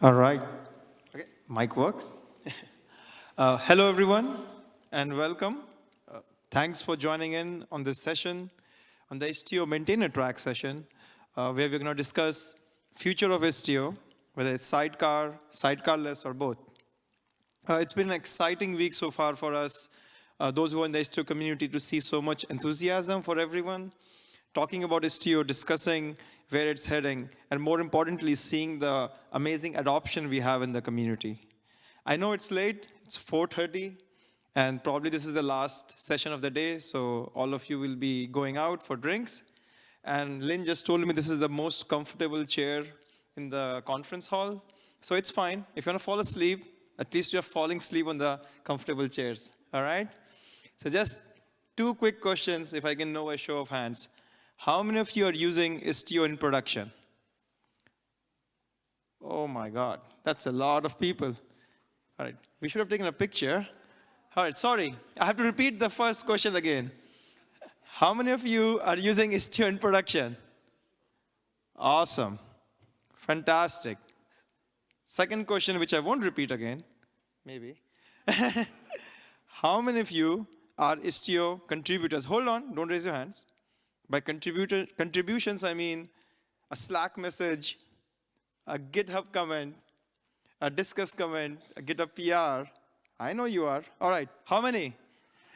All right. Okay, mic works. uh, hello, everyone, and welcome. Uh, thanks for joining in on this session, on the Istio maintainer track session, uh, where we're going to discuss future of Istio, whether it's sidecar, sidecarless, or both. Uh, it's been an exciting week so far for us, uh, those who are in the Istio community, to see so much enthusiasm for everyone, talking about Istio, discussing where it's heading, and more importantly, seeing the amazing adoption we have in the community. I know it's late, it's 4.30, and probably this is the last session of the day, so all of you will be going out for drinks. And Lynn just told me this is the most comfortable chair in the conference hall, so it's fine. If you want to fall asleep, at least you're falling asleep on the comfortable chairs, all right? So just two quick questions, if I can know a show of hands. How many of you are using Istio in production? Oh my God, that's a lot of people. All right, we should have taken a picture. All right, sorry, I have to repeat the first question again. How many of you are using Istio in production? Awesome, fantastic. Second question, which I won't repeat again, maybe. How many of you are Istio contributors? Hold on, don't raise your hands. By contributions, I mean a Slack message, a GitHub comment, a Discuss comment, a GitHub PR. I know you are. All right, how many?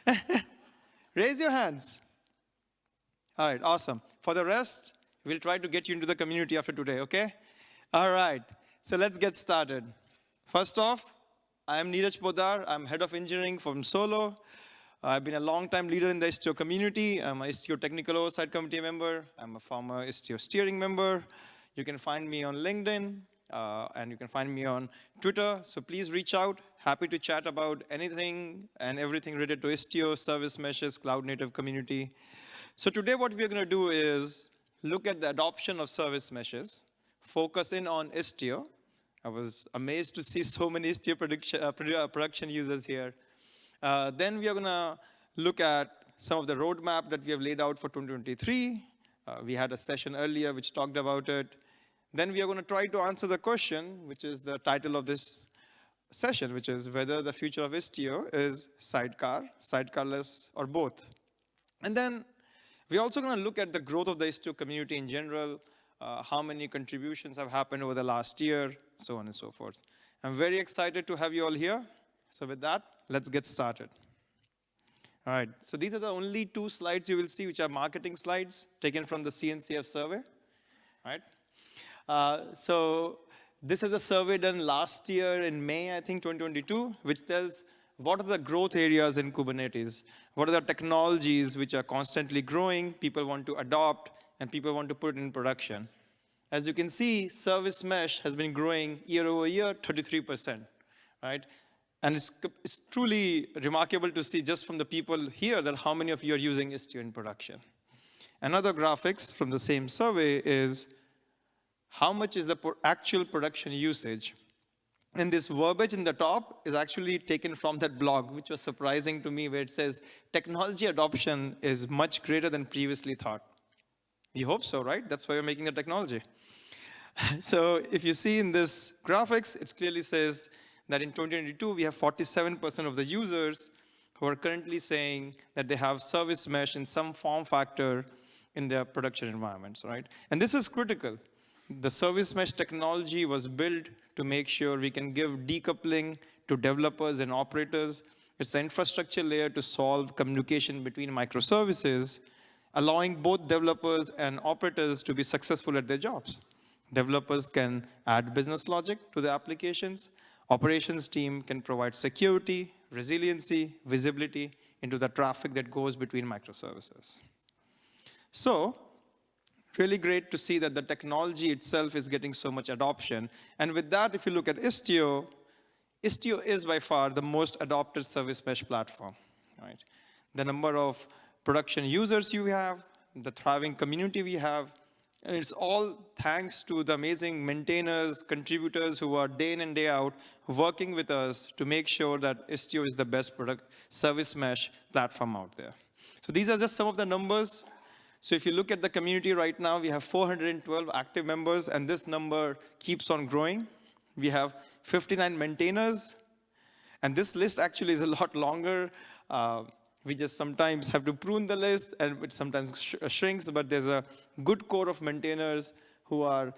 Raise your hands. All right, awesome. For the rest, we'll try to get you into the community after today, okay? All right, so let's get started. First off, I'm Neeraj Poddar. I'm head of engineering from Solo. I've been a long-time leader in the Istio community. I'm a Istio technical oversight committee member. I'm a former Istio steering member. You can find me on LinkedIn, uh, and you can find me on Twitter. So please reach out. Happy to chat about anything and everything related to Istio, service meshes, cloud native community. So today what we're going to do is look at the adoption of service meshes, focus in on Istio. I was amazed to see so many Istio production, uh, uh production users here. Uh, then we are going to look at some of the roadmap that we have laid out for 2023. Uh, we had a session earlier which talked about it. Then we are going to try to answer the question, which is the title of this session, which is whether the future of Istio is sidecar, sidecarless, or both. And then we're also going to look at the growth of the Istio community in general, uh, how many contributions have happened over the last year, so on and so forth. I'm very excited to have you all here. So with that, let's get started. All right, so these are the only two slides you will see, which are marketing slides taken from the CNCF survey, right? Uh, so this is a survey done last year in May, I think, 2022, which tells what are the growth areas in Kubernetes? What are the technologies which are constantly growing, people want to adopt, and people want to put in production? As you can see, service mesh has been growing year over year, 33%, right? And it's, it's truly remarkable to see just from the people here that how many of you are using Istio in production. Another graphics from the same survey is how much is the actual production usage. And this verbiage in the top is actually taken from that blog, which was surprising to me, where it says technology adoption is much greater than previously thought. We hope so, right? That's why we're making the technology. so if you see in this graphics, it clearly says that in 2022, we have 47% of the users who are currently saying that they have service mesh in some form factor in their production environments, right? And this is critical. The service mesh technology was built to make sure we can give decoupling to developers and operators. It's an infrastructure layer to solve communication between microservices, allowing both developers and operators to be successful at their jobs. Developers can add business logic to the applications, operations team can provide security, resiliency, visibility into the traffic that goes between microservices. So really great to see that the technology itself is getting so much adoption. And with that, if you look at Istio, Istio is by far the most adopted service mesh platform. Right? The number of production users you have, the thriving community we have, and it's all thanks to the amazing maintainers, contributors who are day in and day out working with us to make sure that Istio is the best product service mesh platform out there. So these are just some of the numbers. So if you look at the community right now, we have 412 active members, and this number keeps on growing. We have 59 maintainers. And this list actually is a lot longer. Uh, we just sometimes have to prune the list and it sometimes sh shrinks, but there's a good core of maintainers who are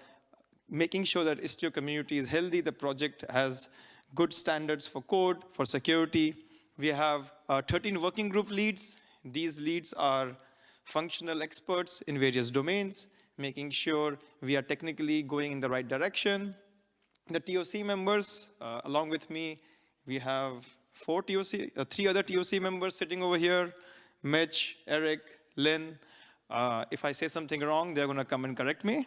making sure that Istio community is healthy, the project has good standards for code, for security. We have uh, 13 working group leads. These leads are functional experts in various domains, making sure we are technically going in the right direction. The TOC members, uh, along with me, we have four TOC, uh, three other TOC members sitting over here, Mitch, Eric, Lynn. Uh, if I say something wrong, they're gonna come and correct me.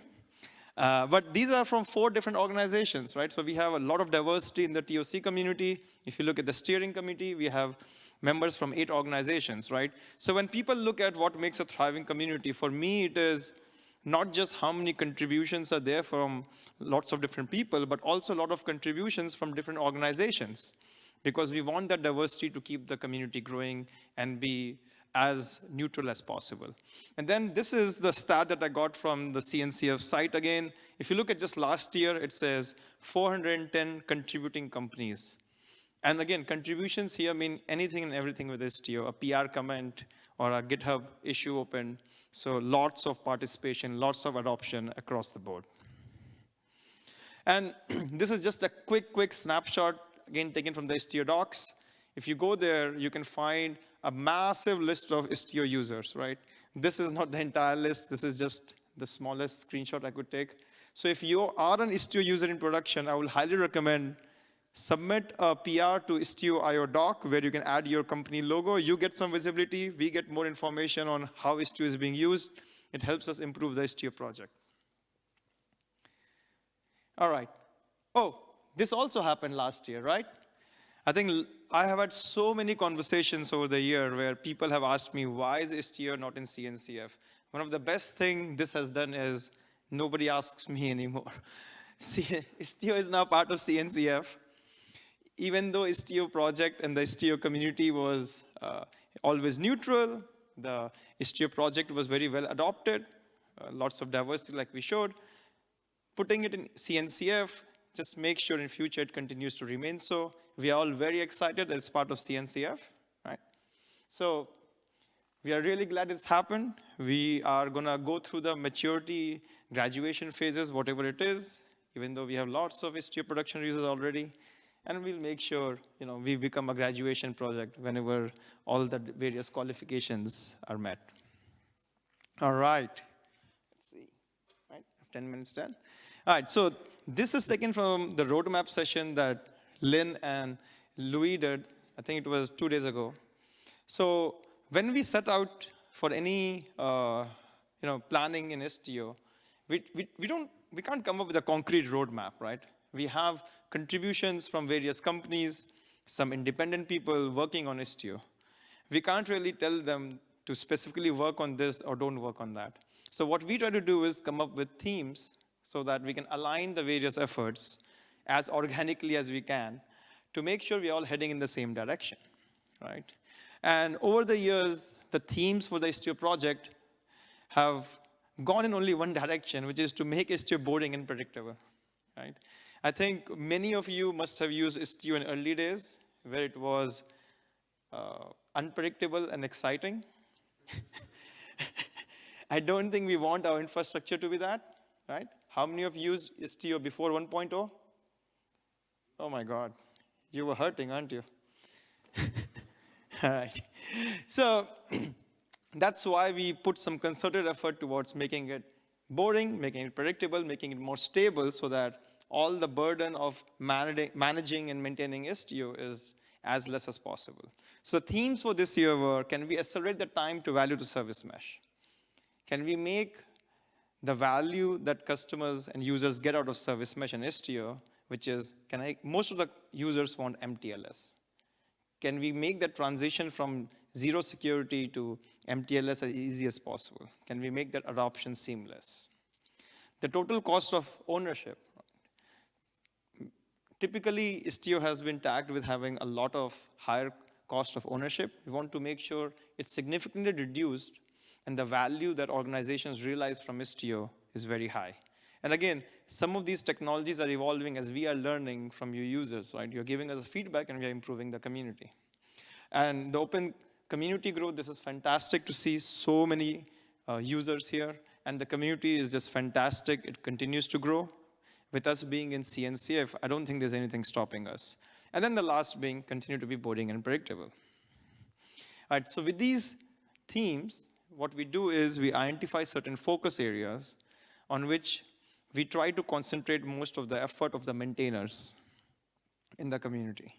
Uh, but these are from four different organizations, right? So we have a lot of diversity in the TOC community. If you look at the steering committee, we have members from eight organizations, right? So when people look at what makes a thriving community, for me it is not just how many contributions are there from lots of different people, but also a lot of contributions from different organizations. Because we want that diversity to keep the community growing and be as neutral as possible. And then this is the stat that I got from the CNCF site again. If you look at just last year, it says 410 contributing companies. And again, contributions here mean anything and everything with Istio, a PR comment or a GitHub issue open. So lots of participation, lots of adoption across the board. And this is just a quick, quick snapshot, again, taken from the Istio docs. If you go there, you can find a massive list of Istio users, right? This is not the entire list. This is just the smallest screenshot I could take. So if you are an Istio user in production, I will highly recommend submit a PR to Istio.io doc where you can add your company logo. You get some visibility. We get more information on how Istio is being used. It helps us improve the Istio project. All right. Oh, this also happened last year, right? I think I have had so many conversations over the year where people have asked me, why is Istio not in CNCF? One of the best thing this has done is nobody asks me anymore. Istio is now part of CNCF even though Istio project and the Istio community was uh, always neutral, the Istio project was very well adopted, uh, lots of diversity like we showed. Putting it in CNCF, just make sure in future it continues to remain so. We are all very excited it's part of CNCF, right? So we are really glad it's happened. We are gonna go through the maturity graduation phases, whatever it is, even though we have lots of Istio production users already and we'll make sure you know, we become a graduation project whenever all the various qualifications are met. All right. Let's see. Right, 10 minutes done. All right, so this is taken from the roadmap session that Lynn and Louis did, I think it was two days ago. So when we set out for any uh, you know, planning in Istio, we, we, we, don't, we can't come up with a concrete roadmap, right? We have contributions from various companies, some independent people working on Istio. We can't really tell them to specifically work on this or don't work on that. So what we try to do is come up with themes so that we can align the various efforts as organically as we can to make sure we're all heading in the same direction, right? And over the years, the themes for the Istio project have gone in only one direction, which is to make Istio boring and predictable, right? I think many of you must have used Istio in early days, where it was uh, unpredictable and exciting. I don't think we want our infrastructure to be that, right? How many of you used Istio before 1.0? Oh my God, you were hurting, aren't you? All right. So that's why we put some concerted effort towards making it boring, making it predictable, making it more stable so that all the burden of managing and maintaining Istio is as less as possible. So the themes for this year were, can we accelerate the time to value to service mesh? Can we make the value that customers and users get out of service mesh and Istio, which is, can I, most of the users want MTLS. Can we make that transition from zero security to MTLS as easy as possible? Can we make that adoption seamless? The total cost of ownership, Typically, Istio has been tagged with having a lot of higher cost of ownership. We want to make sure it's significantly reduced and the value that organizations realize from Istio is very high. And again, some of these technologies are evolving as we are learning from your users, right? You're giving us feedback and we are improving the community. And the open community growth, this is fantastic to see so many uh, users here. And the community is just fantastic. It continues to grow. With us being in CNCF, I don't think there's anything stopping us. And then the last being continue to be boring and predictable. All right, so with these themes, what we do is we identify certain focus areas on which we try to concentrate most of the effort of the maintainers in the community.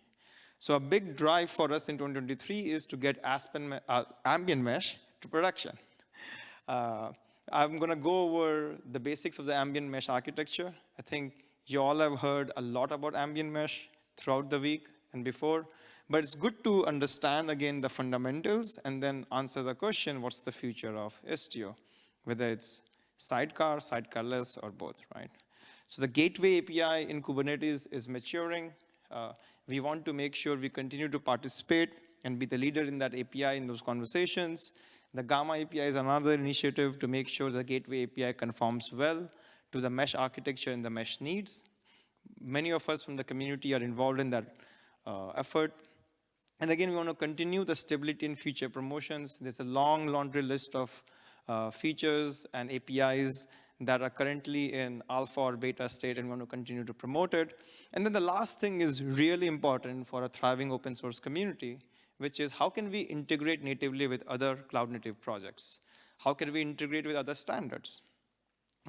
So a big drive for us in 2023 is to get Aspen, uh, Ambient Mesh to production. Uh, I'm going to go over the basics of the Ambient Mesh architecture. I think you all have heard a lot about Ambient Mesh throughout the week and before, but it's good to understand, again, the fundamentals and then answer the question, what's the future of Istio, whether it's sidecar, sidecarless, or both, right? So the gateway API in Kubernetes is maturing. Uh, we want to make sure we continue to participate and be the leader in that API in those conversations. The Gamma API is another initiative to make sure the gateway API conforms well to the mesh architecture and the mesh needs. Many of us from the community are involved in that uh, effort. And again, we want to continue the stability and feature promotions. There's a long laundry list of uh, features and APIs that are currently in alpha or beta state and we want to continue to promote it. And then the last thing is really important for a thriving open source community, which is how can we integrate natively with other cloud native projects? How can we integrate with other standards?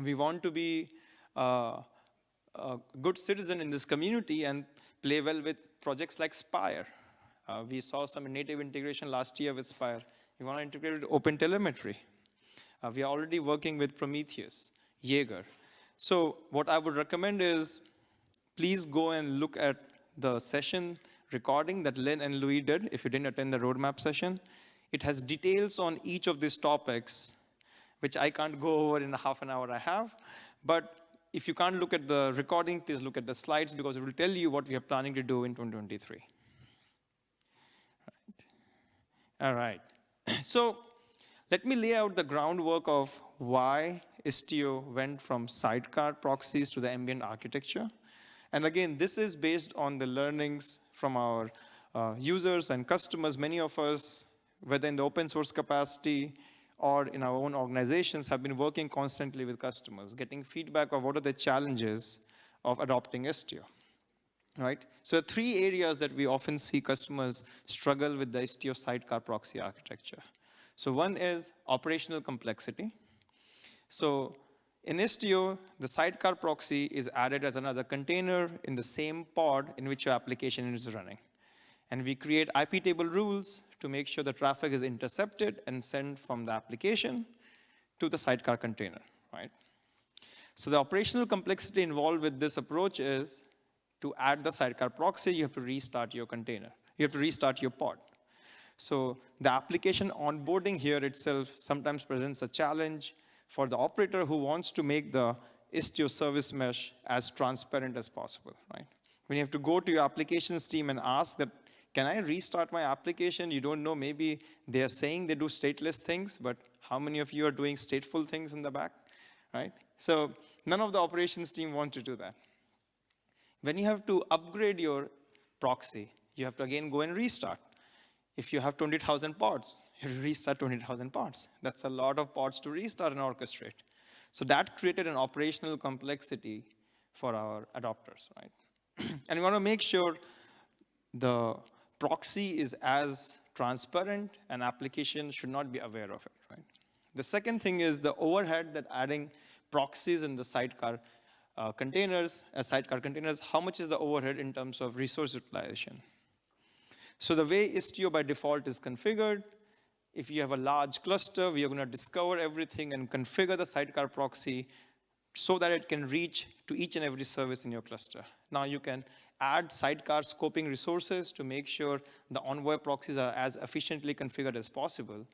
We want to be uh, a good citizen in this community and play well with projects like Spire. Uh, we saw some native integration last year with Spire. We want to integrate with OpenTelemetry. Uh, we are already working with Prometheus, Jaeger. So what I would recommend is please go and look at the session recording that Lynn and Louis did if you didn't attend the roadmap session. It has details on each of these topics, which I can't go over in a half an hour I have. But if you can't look at the recording, please look at the slides because it will tell you what we are planning to do in 2023. All right. So let me lay out the groundwork of why Istio went from sidecar proxies to the ambient architecture. And again, this is based on the learnings from our uh, users and customers. Many of us, whether in the open source capacity or in our own organizations, have been working constantly with customers, getting feedback of what are the challenges of adopting Istio. Right? So three areas that we often see customers struggle with the Istio sidecar proxy architecture. So one is operational complexity. So in Istio, the sidecar proxy is added as another container in the same pod in which your application is running. And we create IP table rules to make sure the traffic is intercepted and sent from the application to the sidecar container, right? So the operational complexity involved with this approach is to add the sidecar proxy, you have to restart your container. You have to restart your pod. So the application onboarding here itself sometimes presents a challenge for the operator who wants to make the Istio service mesh as transparent as possible, right? When you have to go to your applications team and ask that, can I restart my application? You don't know, maybe they are saying they do stateless things, but how many of you are doing stateful things in the back, right? So none of the operations team want to do that. When you have to upgrade your proxy, you have to again go and restart. If you have 20,000 pods, you restart 20,000 pods. That's a lot of pods to restart and orchestrate. So that created an operational complexity for our adopters, right? and we want to make sure the proxy is as transparent and application should not be aware of it, right? The second thing is the overhead that adding proxies in the sidecar uh, containers, as sidecar containers, how much is the overhead in terms of resource utilization? So the way Istio by default is configured, if you have a large cluster, we are going to discover everything and configure the sidecar proxy so that it can reach to each and every service in your cluster. Now you can add sidecar scoping resources to make sure the Envoy proxies are as efficiently configured as possible.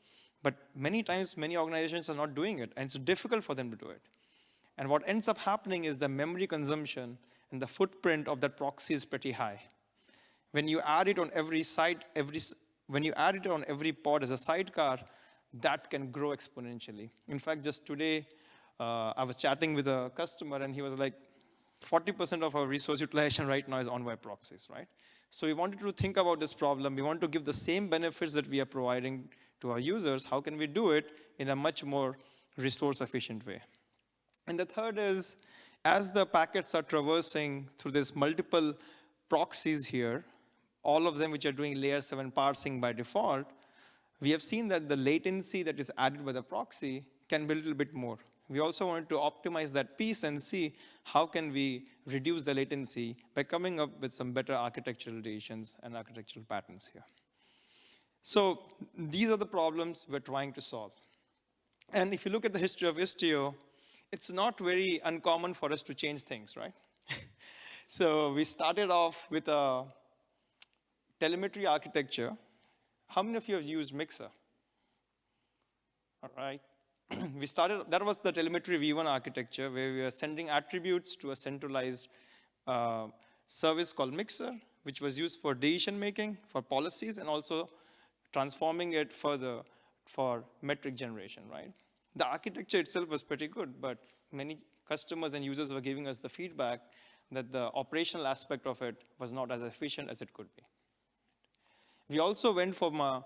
But many times, many organizations are not doing it, and it's difficult for them to do it. And what ends up happening is the memory consumption and the footprint of that proxy is pretty high. When you add it on every site, every, when you add it on every pod as a sidecar, that can grow exponentially. In fact, just today, uh, I was chatting with a customer and he was like, 40% of our resource utilization right now is on web proxies, right? So we wanted to think about this problem. We want to give the same benefits that we are providing to our users. How can we do it in a much more resource efficient way? And the third is, as the packets are traversing through this multiple proxies here, all of them which are doing layer 7 parsing by default, we have seen that the latency that is added by the proxy can be a little bit more. We also wanted to optimize that piece and see how can we reduce the latency by coming up with some better architectural decisions and architectural patterns here. So these are the problems we're trying to solve. And if you look at the history of Istio, it's not very uncommon for us to change things, right? so we started off with a telemetry architecture. How many of you have used Mixer? All right. we started, that was the telemetry V1 architecture where we were sending attributes to a centralized uh, service called Mixer, which was used for decision making, for policies, and also transforming it further for metric generation, right? The architecture itself was pretty good, but many customers and users were giving us the feedback that the operational aspect of it was not as efficient as it could be. We also went from a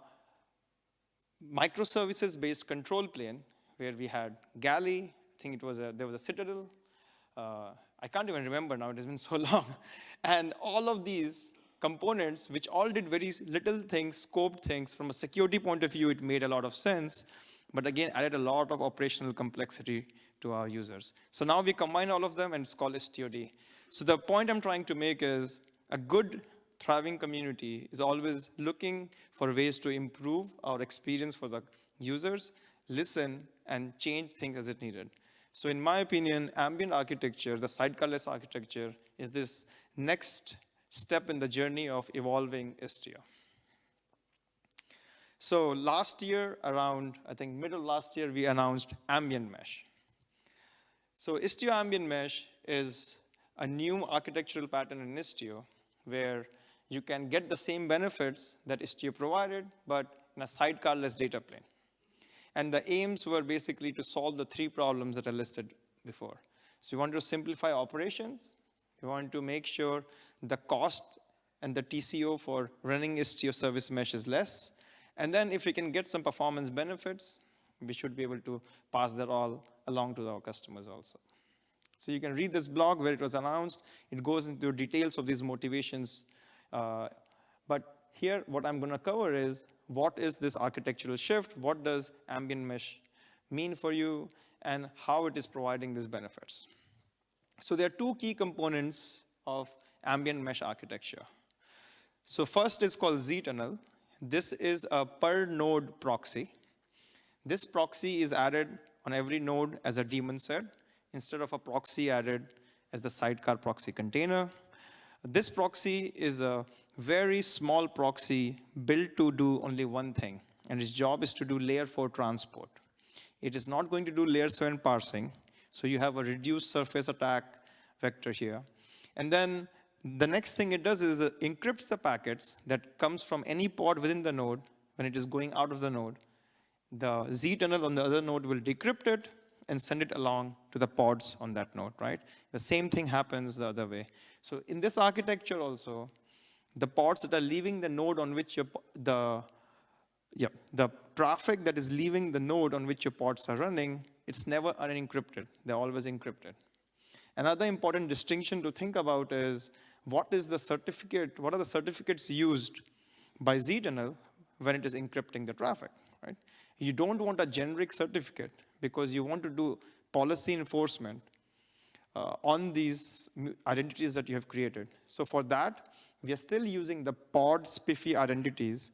microservices-based control plane where we had Galley, I think it was a, there was a Citadel. Uh, I can't even remember now, it has been so long. And all of these components, which all did very little things, scoped things, from a security point of view, it made a lot of sense, but again, added a lot of operational complexity to our users. So now we combine all of them and it's called istiod. So the point I'm trying to make is a good thriving community is always looking for ways to improve our experience for the users, listen, and change things as it needed. So in my opinion, ambient architecture, the sidecarless architecture, is this next step in the journey of evolving Istio. So last year, around, I think middle last year, we announced ambient mesh. So Istio ambient mesh is a new architectural pattern in Istio where you can get the same benefits that Istio provided, but in a sidecarless data plane. And the aims were basically to solve the three problems that I listed before. So we want to simplify operations. We want to make sure the cost and the TCO for running Istio service mesh is less. And then if we can get some performance benefits, we should be able to pass that all along to our customers also. So you can read this blog where it was announced. It goes into details of these motivations. Uh, but here, what I'm going to cover is what is this architectural shift, what does ambient mesh mean for you, and how it is providing these benefits. So there are two key components of ambient mesh architecture. So first is called ztunnel. This is a per node proxy. This proxy is added on every node as a daemon set instead of a proxy added as the sidecar proxy container. This proxy is a very small proxy built to do only one thing, and its job is to do layer 4 transport. It is not going to do layer 7 parsing, so you have a reduced surface attack vector here. And then the next thing it does is it encrypts the packets that comes from any pod within the node when it is going out of the node. The Z tunnel on the other node will decrypt it and send it along to the pods on that node, right? The same thing happens the other way. So in this architecture also, the pods that are leaving the node on which your, the, yeah, the traffic that is leaving the node on which your pods are running, it's never unencrypted. They're always encrypted. Another important distinction to think about is what is the certificate, what are the certificates used by ztunnel when it is encrypting the traffic, right? You don't want a generic certificate because you want to do policy enforcement uh, on these identities that you have created. So for that, we are still using the pod SPIFFE identities.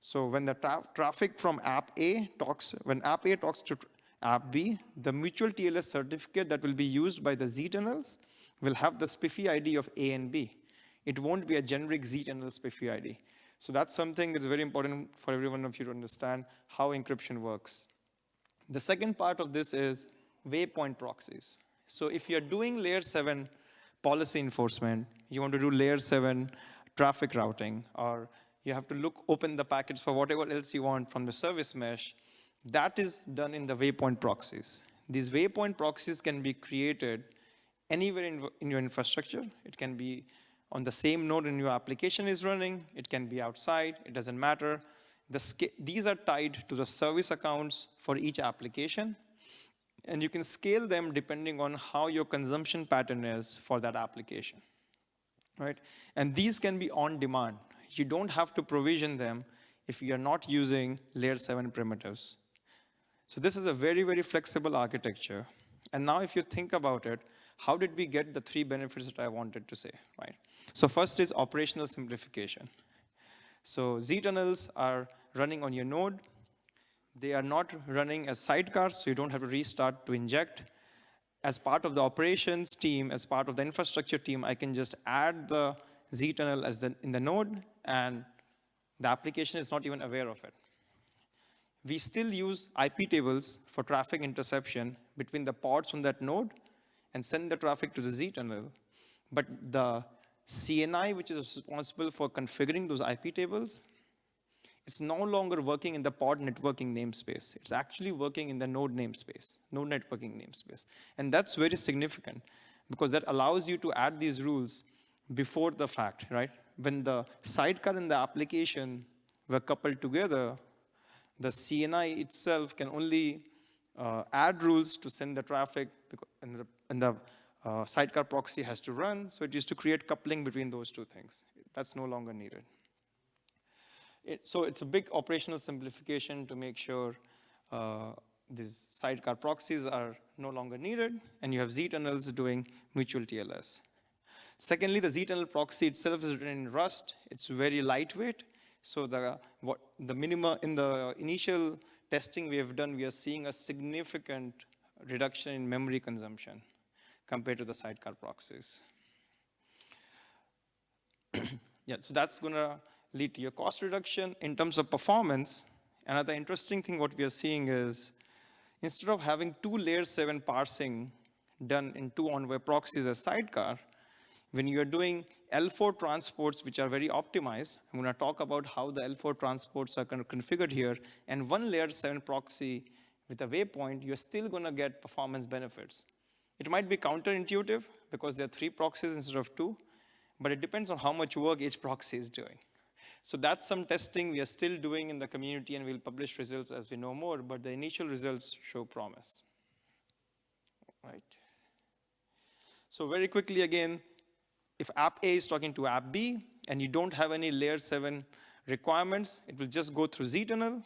So when the tra traffic from app A talks, when app A talks to app B, the mutual TLS certificate that will be used by the ztunnels will have the SPIFFE ID of A and B. It won't be a generic ztunnel SPIFFE ID. So that's something that's very important for everyone of you to understand how encryption works. The second part of this is waypoint proxies. So if you're doing layer 7 policy enforcement, you want to do layer 7 traffic routing, or you have to look, open the packets for whatever else you want from the service mesh, that is done in the waypoint proxies. These waypoint proxies can be created anywhere in, in your infrastructure. It can be on the same node in your application is running. It can be outside. It doesn't matter. The these are tied to the service accounts for each application. And you can scale them depending on how your consumption pattern is for that application. Right? And these can be on demand. You don't have to provision them if you are not using layer 7 primitives. So this is a very, very flexible architecture. And now if you think about it, how did we get the three benefits that I wanted to say, right? So first is operational simplification. So Z-tunnels are running on your node. They are not running as sidecars, so you don't have to restart to inject. As part of the operations team, as part of the infrastructure team, I can just add the Z-tunnel as the, in the node, and the application is not even aware of it. We still use IP tables for traffic interception between the pods on that node and send the traffic to the Z-tunnel. But the CNI, which is responsible for configuring those IP tables, it's no longer working in the pod networking namespace. It's actually working in the node namespace, node networking namespace. And that's very significant because that allows you to add these rules before the fact, right? When the sidecar and the application were coupled together, the CNI itself can only uh, add rules to send the traffic, and the, and the uh, sidecar proxy has to run, so it used to create coupling between those two things. That's no longer needed. It, so it's a big operational simplification to make sure uh, these sidecar proxies are no longer needed, and you have Z-tunnels doing mutual TLS. Secondly, the Z-tunnel proxy itself is written in Rust. It's very lightweight. So the, what, the minima, in the initial testing we have done, we are seeing a significant reduction in memory consumption compared to the sidecar proxies. yeah, so that's gonna lead to your cost reduction. In terms of performance, another interesting thing what we are seeing is instead of having two layer seven parsing done in two Envoy proxies as sidecar, when you're doing L4 transports, which are very optimized, I'm gonna talk about how the L4 transports are kind of configured here, and one layer seven proxy with a waypoint, you're still gonna get performance benefits. It might be counterintuitive because there are three proxies instead of two, but it depends on how much work each proxy is doing. So that's some testing we are still doing in the community and we'll publish results as we know more, but the initial results show promise. Right. So very quickly again, if app A is talking to app B and you don't have any layer seven requirements, it will just go through Z-tunnel.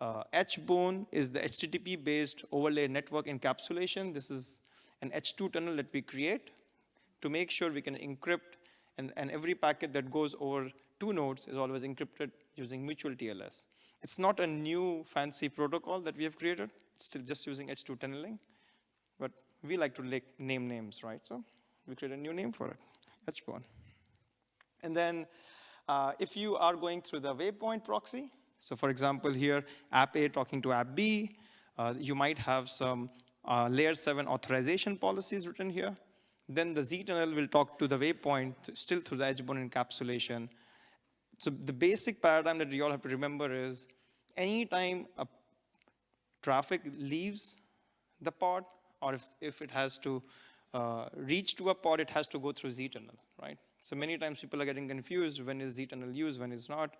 Uh, HBone is the HTTP-based overlay network encapsulation. This is an H2 tunnel that we create to make sure we can encrypt and, and every packet that goes over two nodes is always encrypted using mutual TLS. It's not a new fancy protocol that we have created. It's still just using H2 tunneling. But we like to name names, right? So we create a new name for it, HBone. And then uh, if you are going through the waypoint proxy, so for example here, app A talking to app B, uh, you might have some uh, layer 7 authorization policies written here. Then the Z-tunnel will talk to the waypoint still through the HBone encapsulation so the basic paradigm that you all have to remember is anytime a traffic leaves the pod, or if, if it has to uh, reach to a pod, it has to go through Z-tunnel, right? So many times people are getting confused when is Z-tunnel used, when is not.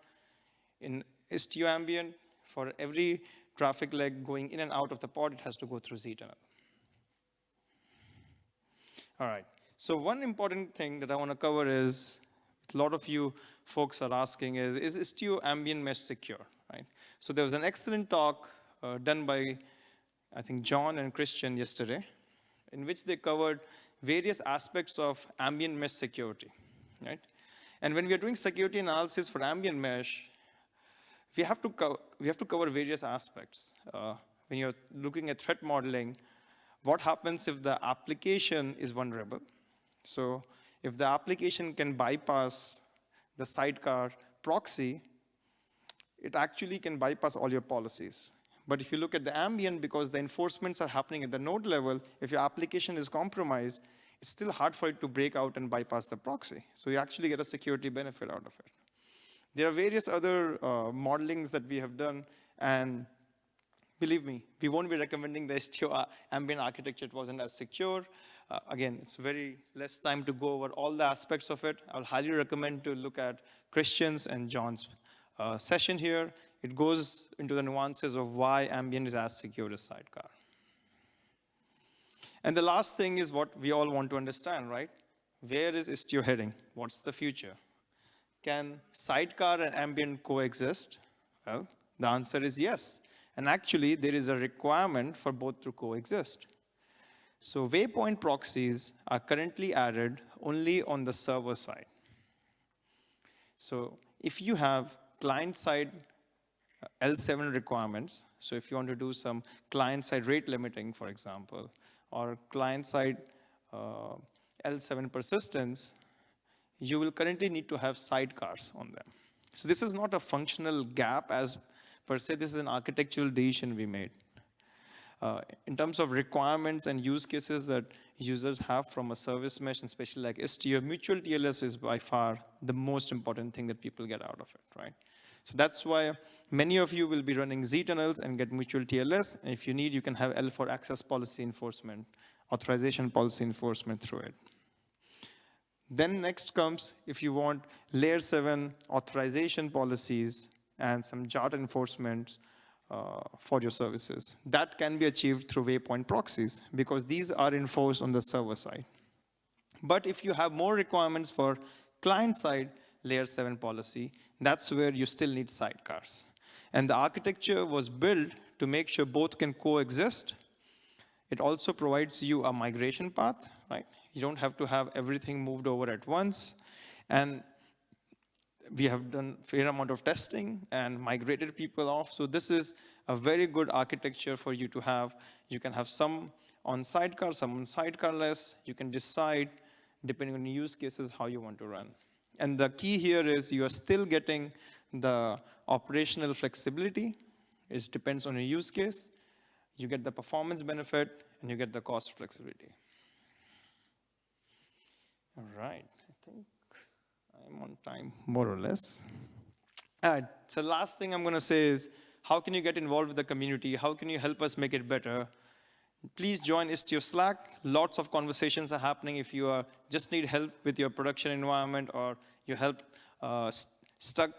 In Istio ambient, for every traffic leg going in and out of the pod, it has to go through Z-tunnel. All right, so one important thing that I want to cover is a lot of you folks are asking is, is Istio ambient mesh secure, right? So there was an excellent talk uh, done by, I think, John and Christian yesterday, in which they covered various aspects of ambient mesh security, right? And when we are doing security analysis for ambient mesh, we have to, we have to cover various aspects. Uh, when you're looking at threat modeling, what happens if the application is vulnerable? So if the application can bypass the sidecar proxy, it actually can bypass all your policies. But if you look at the ambient, because the enforcements are happening at the node level, if your application is compromised, it's still hard for it to break out and bypass the proxy. So you actually get a security benefit out of it. There are various other uh, modelings that we have done, and believe me, we won't be recommending the Istio ambient architecture. It wasn't as secure. Uh, again, it's very less time to go over all the aspects of it. I'll highly recommend to look at Christian's and John's uh, session here. It goes into the nuances of why ambient is as secure as sidecar. And the last thing is what we all want to understand, right? Where is Istio heading? What's the future? Can sidecar and ambient coexist? Well, the answer is yes. And actually, there is a requirement for both to coexist. So waypoint proxies are currently added only on the server side. So if you have client-side uh, L7 requirements, so if you want to do some client-side rate limiting, for example, or client-side uh, L7 persistence, you will currently need to have sidecars on them. So this is not a functional gap as per se, this is an architectural decision we made. Uh, in terms of requirements and use cases that users have from a service mesh, and especially like Istio, mutual TLS is by far the most important thing that people get out of it, right? So that's why many of you will be running Z-tunnels and get mutual TLS. And if you need, you can have L4 access policy enforcement, authorization policy enforcement through it. Then next comes, if you want layer seven authorization policies and some JWT enforcement Uh, for your services. That can be achieved through waypoint proxies because these are enforced on the server side. But if you have more requirements for client side, layer 7 policy, that's where you still need sidecars. And the architecture was built to make sure both can coexist. It also provides you a migration path, right? You don't have to have everything moved over at once. And we have done fair amount of testing and migrated people off. So this is a very good architecture for you to have. You can have some on sidecar, some on sidecarless. You can decide, depending on use cases, how you want to run. And the key here is you are still getting the operational flexibility. It depends on your use case. You get the performance benefit, and you get the cost flexibility. All right, I'm on time, more or less. All right, so last thing I'm going to say is, how can you get involved with the community? How can you help us make it better? Please join Istio Slack. Lots of conversations are happening if you are, just need help with your production environment or you help uh, st stuck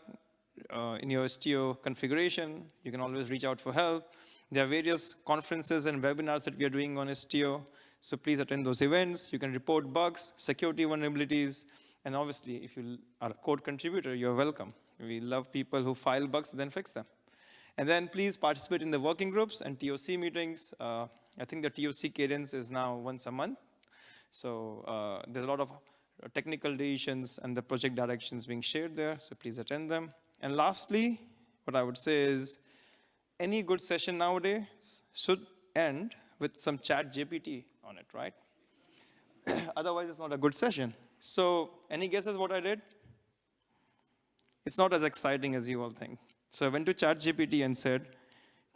uh, in your Istio configuration. You can always reach out for help. There are various conferences and webinars that we are doing on Istio. So please attend those events. You can report bugs, security vulnerabilities, and obviously, if you are a code contributor, you're welcome. We love people who file bugs, then fix them. And then please participate in the working groups and TOC meetings. Uh, I think the TOC cadence is now once a month. So uh, there's a lot of technical decisions and the project directions being shared there, so please attend them. And lastly, what I would say is any good session nowadays should end with some chat GPT on it, right? Otherwise, it's not a good session. So any guesses what I did? It's not as exciting as you all think. So I went to ChatGPT and said,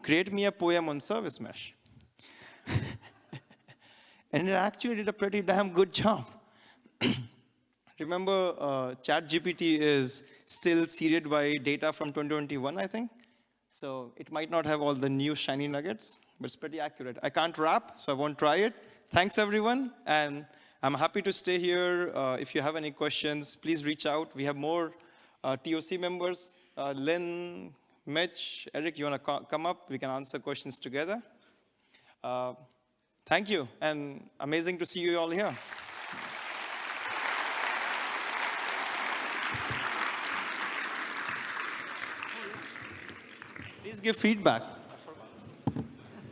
create me a poem on service mesh. and it actually did a pretty damn good job. Remember, uh, ChatGPT is still seeded by data from 2021, I think. So it might not have all the new shiny nuggets, but it's pretty accurate. I can't rap, so I won't try it. Thanks, everyone. And I'm happy to stay here. Uh, if you have any questions, please reach out. We have more uh, TOC members. Uh, Lynn, Mitch, Eric, you want to come up? We can answer questions together. Uh, thank you, and amazing to see you all here. Please give feedback.